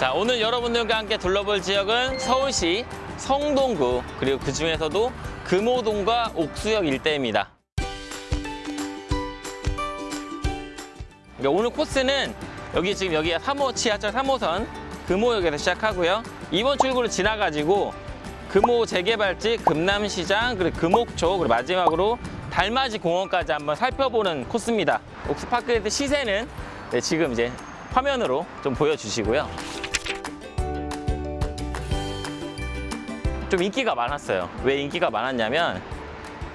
자, 오늘 여러분들과 함께 둘러볼 지역은 서울시 성동구 그리고 그 중에서도 금호동과 옥수역 일대입니다. 그러니까 오늘 코스는 여기 지금 여기가 3호 지하철 3호선 금호역에서 시작하고요. 이번 출구를 지나가지고 금호 재개발지 금남시장 그리고 금옥초 그리고 마지막으로 달맞이 공원까지 한번 살펴보는 코스입니다. 옥스파크레드 시세는 네, 지금 이제 화면으로 좀 보여주시고요. 좀 인기가 많았어요. 왜 인기가 많았냐면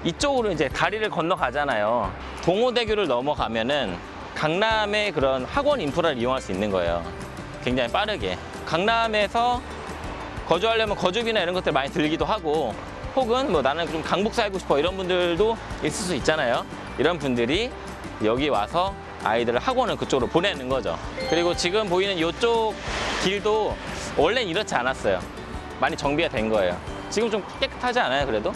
이쪽으로 이제 다리를 건너가잖아요. 동호대교를 넘어가면은 강남의 그런 학원 인프라를 이용할 수 있는 거예요. 굉장히 빠르게. 강남에서 거주하려면 거주비나 이런 것들 많이 들기도 하고 혹은 뭐 나는 좀 강북 살고 싶어 이런 분들도 있을 수 있잖아요. 이런 분들이 여기 와서 아이들을 학원을 그쪽으로 보내는 거죠. 그리고 지금 보이는 이쪽 길도 원래는 이렇지 않았어요. 많이 정비가 된 거예요. 지금 좀 깨끗하지 않아요, 그래도?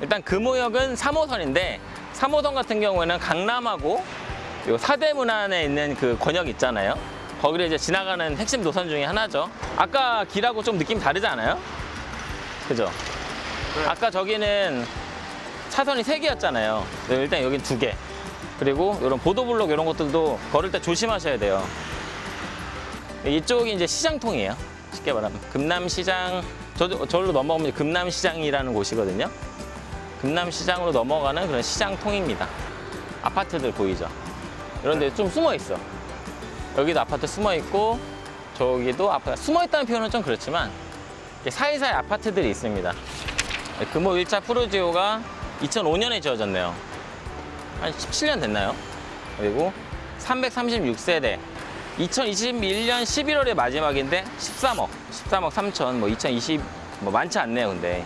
일단 금호역은 3호선인데 3호선 같은 경우에는 강남하고 요 사대문 안에 있는 그 권역 있잖아요. 거기를 이제 지나가는 핵심 노선 중에 하나죠. 아까 길하고 좀 느낌 다르지 않아요? 그죠? 아까 저기는 차선이 세개였잖아요 일단 여긴 두개 그리고 이런 보도블록 이런 것들도 걸을 때 조심하셔야 돼요. 이쪽이 이제 시장통이에요. 쉽게 말하면 금남시장 저 저기로 넘어가면 이제 금남시장이라는 곳이거든요. 금남시장으로 넘어가는 그런 시장통입니다. 아파트들 보이죠? 이런 데 좀 숨어 있어. 여기도 아파트 숨어 있고 저기도 아파트 숨어 있다는 표현은 좀 그렇지만 사이사이 아파트들이 있습니다. 금호 1차 프로지오가 2005년에 지어졌네요. 한 17년 됐나요? 그리고 336세대 2021년 11월의 마지막인데 13억, 13억 3천, 뭐 2020, 뭐 많지 않네요, 근데.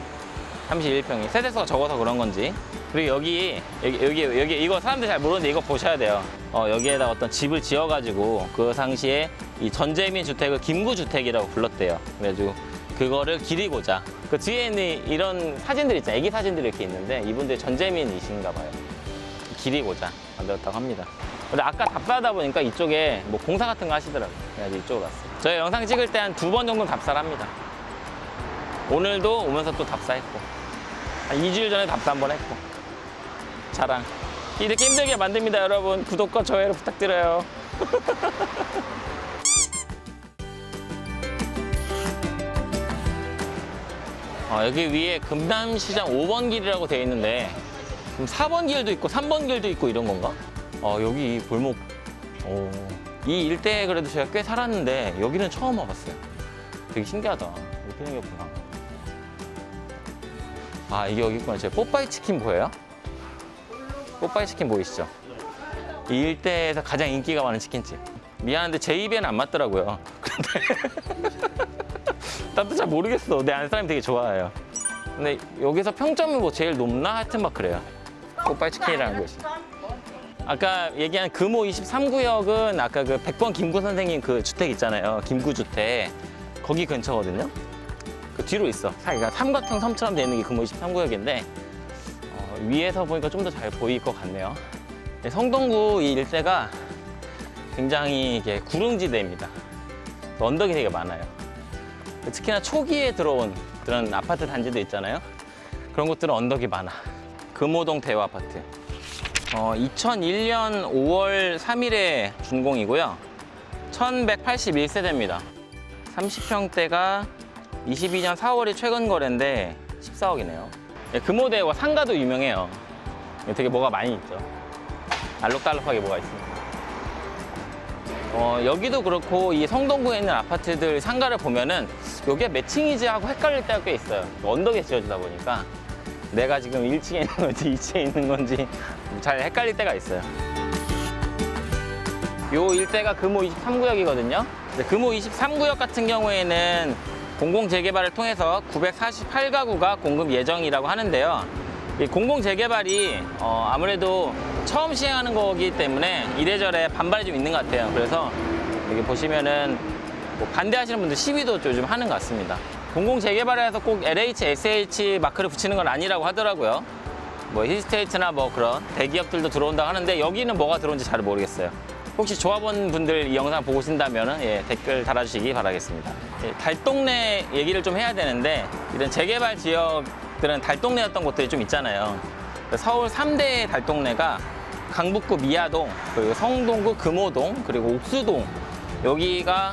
31평이. 세대수가 적어서 그런 건지. 그리고 여기, 여기, 여기, 여기, 이거 사람들이 잘 모르는데 이거 보셔야 돼요. 어, 여기에다 어떤 집을 지어가지고 그 당시에 이 전재민 주택을 김구주택이라고 불렀대요. 그래가지고 그거를 기리고자. 그 뒤에 있는 이런 사진들 있잖아요. 애기 사진들이 이렇게 있는데 이분들 전재민이신가 봐요. 기리고자 만들었다고 합니다. 근데 아까 답사하다 보니까 이쪽에 뭐 공사 같은 거 하시더라고요. 그래서 이쪽으로 왔어요. 저희 영상 찍을 때 한 두 번 정도 답사를 합니다. 오늘도 오면서 또 답사했고 한 2주일 전에 답사 한 번 했고 자랑 이렇게 힘들게 만듭니다 여러분 구독과 좋아요를 부탁드려요 아, 여기 위에 금남시장 5번 길이라고 되어 있는데 그럼 4번 길도 있고 3번 길도 있고 이런 건가? 아, 여기 이 골목. 오, 이 일대에 그래도 제가 꽤 살았는데 여기는 처음 와봤어요. 되게 신기하다. 이렇게 생겼구나 아 이게 여기 있구나. 제 뽀빠이 치킨 보여요? 뽀빠이 치킨 보이시죠? 이 일대에서 가장 인기가 많은 치킨집. 미안한데 제 입에는 안 맞더라고요. 근데 나도 잘 모르겠어. 내 아는 사람이 되게 좋아해요. 근데 여기서 평점이 뭐 제일 높나? 하여튼 막 그래요. 뽀빠이 치킨이라는 곳이 아까 얘기한 금호 23구역은 아까 그 백번 김구 선생님 그 주택 있잖아요. 김구 주택. 거기 근처거든요. 그 뒤로 있어. 사이가 삼각형 섬처럼 되어 있는 게 금호 23구역인데 어, 위에서 보니까 좀 더 잘 보일 것 같네요. 네, 성동구 이 일대가 굉장히 이게 구릉지대입니다. 언덕이 되게 많아요. 특히나 초기에 들어온 그런 아파트 단지도 있잖아요. 그런 곳들은 언덕이 많아. 금호동 대우 아파트 어, 2001년 5월 3일에 준공이고요. 1181세대입니다. 30평대가 22년 4월이 최근 거래인데 14억이네요. 금호대와 상가도 유명해요. 되게 뭐가 많이 있죠. 알록달록하게 뭐가 있습니다. 어, 여기도 그렇고 이 성동구에 있는 아파트들 상가를 보면은 여기에 매칭이지 하고 헷갈릴 때가 꽤 있어요. 언덕에 지어지다 보니까 내가 지금 1층에 있는 건지 2층에 있는 건지 잘 헷갈릴 때가 있어요. 요 일대가 금호 23구역이거든요. 금호 23구역 같은 경우에는 공공재개발을 통해서 948가구가 공급 예정이라고 하는데요. 이 공공재개발이 어, 아무래도 처음 시행하는 거기 때문에 이래저래 반발이 좀 있는 것 같아요. 그래서 여기 보시면은 뭐 반대하시는 분들 시위도 요즘 하는 것 같습니다. 공공재개발에서 꼭 LH, SH 마크를 붙이는 건 아니라고 하더라고요 뭐 힐스테이트나 뭐 그런 대기업들도 들어온다고 하는데 여기는 뭐가 들어온지 잘 모르겠어요 혹시 조합원 분들 이 영상 보고 계신다면 예, 댓글 달아주시기 바라겠습니다. 예, 달동네 얘기를 좀 해야 되는데 이런 재개발 지역들은 달동네였던 곳들이 좀 있잖아요. 서울 3대 달동네가 강북구 미아동, 그리고 성동구 금호동, 그리고 옥수동 여기가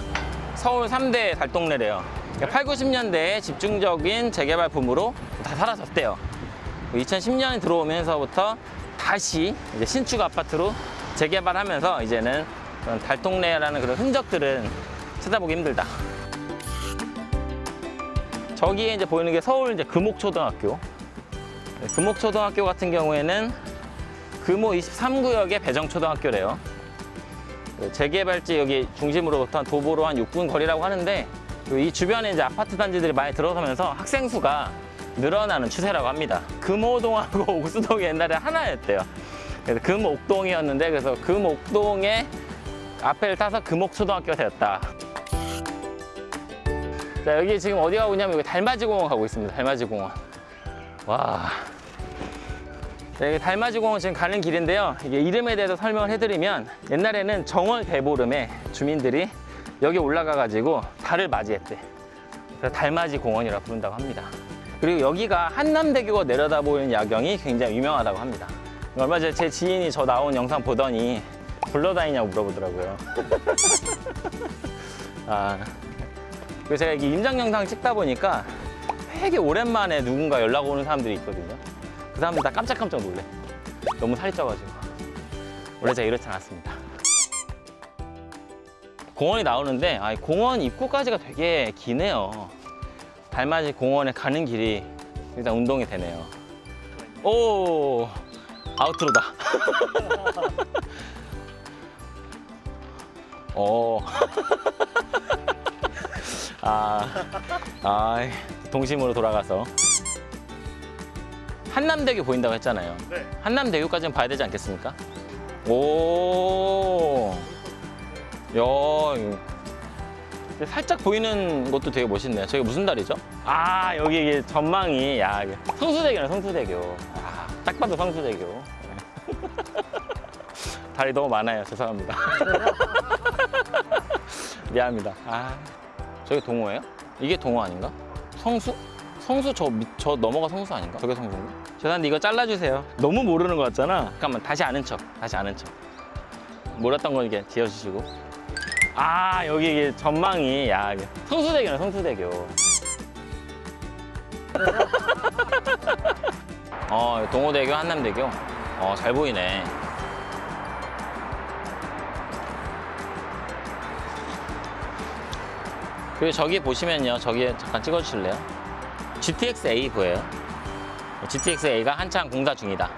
서울 3대 달동네래요. 8, 90년대에 집중적인 재개발 붐으로 다 사라졌대요. 2010년이 들어오면서부터 다시 이제 신축 아파트로 재개발하면서 이제는 그런 달동네라는 그런 흔적들은 찾아보기 힘들다. 저기에 이제 보이는 게 서울 이제 금옥초등학교. 네, 금옥초등학교 같은 경우에는 금호 23구역의 배정초등학교래요. 그 재개발지 여기 중심으로부터 한 도보로 한 6분 거리라고 하는데 그이 주변에 이제 아파트 단지들이 많이 들어서면서 학생 수가 늘어나는 추세라고 합니다. 금호동하고 옥수동이 옛날에 하나였대요. 그래서 금옥동이었는데 그래서 금옥동의 앞에를 타서 금옥초등학교가 되었다. 자 여기 지금 어디 가고 있냐면 여기 달맞이 공원 가고 있습니다. 달맞이 공원. 와. 자, 여기 달맞이 공원 지금 가는 길인데요. 이게 이름에 대해서 설명을 해드리면 옛날에는 정월 대보름에 주민들이 여기 올라가가지고 달을 맞이했대. 그래서 달맞이 공원이라고 부른다고 합니다. 그리고 여기가 한남대교가 내려다 보이는 야경이 굉장히 유명하다고 합니다. 얼마 전에 제 지인이 저 나온 영상 보더니 불러다니냐고 물어보더라고요. 아, 그래서 제가 이게 임장 영상 찍다 보니까 되게 오랜만에 누군가 연락 오는 사람들이 있거든요. 그 사람들 다 깜짝깜짝 놀래. 너무 살이 쪄가지고. 원래 제가 이렇지 않았습니다. 공원이 나오는데 아, 공원 입구까지가 되게 기네요. 달맞이 공원에 가는 길이 일단 운동이 되네요. 오 아우트로다. 오. 아, 아, 동심으로 돌아가서 한남대교 보인다고 했잖아요. 네. 한남대교까지는 봐야 되지 않겠습니까? 오, 야, 살짝 보이는 것도 되게 멋있네요. 저게 무슨 다리죠? 아, 여기 이게 전망이, 야, 이게 성수대교네, 성수대교. 아, 딱 봐도 성수대교. 네. 다리 너무 많아요. 죄송합니다. 미안합니다. 아, 저게 동호예요? 이게 동호 아닌가? 성수? 성수 저, 밑- 저 넘어가 성수 아닌가? 저게 성수인가? 죄송한데 이거 잘라주세요. 너무 모르는 것 같잖아. 잠깐만 다시 아는 척. 다시 아는 척. 몰랐던 거 이렇게 지어주시고. 아 여기 전망이 야 성수대교네 성수대교. 어 동호대교 한남대교. 어 잘 보이네. 그리고 저기 보시면요. 저기 잠깐 찍어주실래요? GTX-A 보여요? GTX-A가 한창 공사 중이다.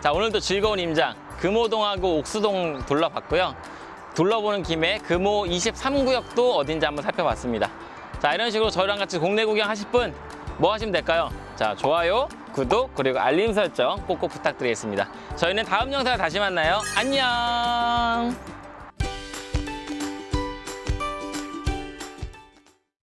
자, 오늘도 즐거운 임장 금호동하고 옥수동 둘러봤고요. 둘러보는 김에 금호 23구역도 어딘지 한번 살펴봤습니다. 자, 이런 식으로 저희랑 같이 국내 구경하실 분 뭐 하시면 될까요? 자, 좋아요, 구독, 그리고 알림 설정 꼭꼭 부탁드리겠습니다. 저희는 다음 영상에 다시 만나요. 안녕!